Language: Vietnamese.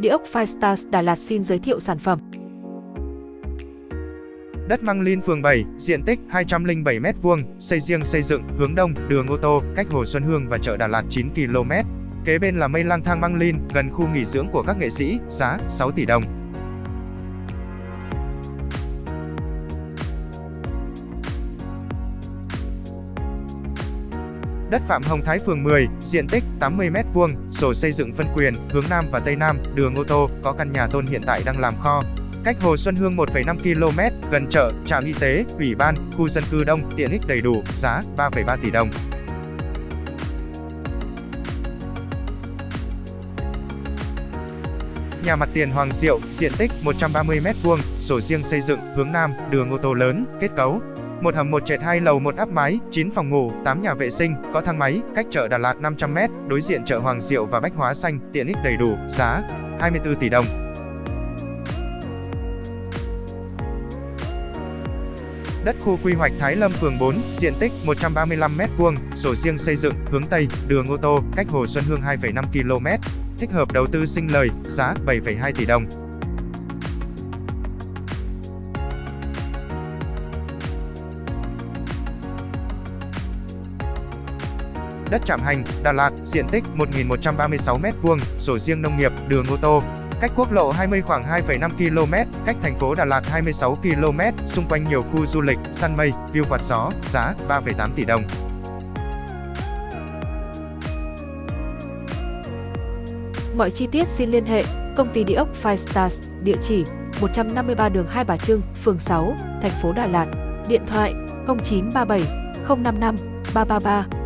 Địa ốc Firestars Đà Lạt xin giới thiệu sản phẩm. Đất Măng Linh phường 7, diện tích 207m2, xây riêng xây dựng, hướng đông, đường ô tô, cách Hồ Xuân Hương và chợ Đà Lạt 9 km. Kế bên là mây lang thang Măng Linh, gần khu nghỉ dưỡng của các nghệ sĩ, giá 6 tỷ đồng. Đất Phạm Hồng Thái phường 10, diện tích 80m2, sổ xây dựng phân quyền, hướng Nam và Tây Nam, đường ô tô, có căn nhà tôn hiện tại đang làm kho. Cách Hồ Xuân Hương 1,5 km, gần chợ, trạm y tế, ủy ban, khu dân cư đông, tiện ích đầy đủ, giá 3,3 tỷ đồng. Nhà mặt tiền Hoàng Diệu, diện tích 130m2, sổ riêng xây dựng, hướng Nam, đường ô tô lớn, kết cấu, một hầm một trệt hai lầu một áp mái, 9 phòng ngủ, 8 nhà vệ sinh, có thang máy, cách chợ Đà Lạt 500m, đối diện chợ Hoàng Diệu và Bách Hóa Xanh, tiện ích đầy đủ, giá 24 tỷ đồng. Đất khu quy hoạch Thái Lâm phường 4, diện tích 135m2, sổ riêng xây dựng, hướng Tây, đường ô tô, cách Hồ Xuân Hương 2,5 km. Thích hợp đầu tư sinh lời, giá 7,2 tỷ đồng. Đất Trạm Hành, Đà Lạt, diện tích 1.136m2, sổ riêng nông nghiệp, đường ô tô, cách quốc lộ 20 khoảng 2,5 km, cách thành phố Đà Lạt 26 km, xung quanh nhiều khu du lịch, săn mây, view quạt gió, giá 3,8 tỷ đồng. Mọi chi tiết xin liên hệ công ty địa ốc Five Stars, địa chỉ 153 đường Hai Bà Trưng, phường 6, thành phố Đà Lạt, điện thoại 0937 055 333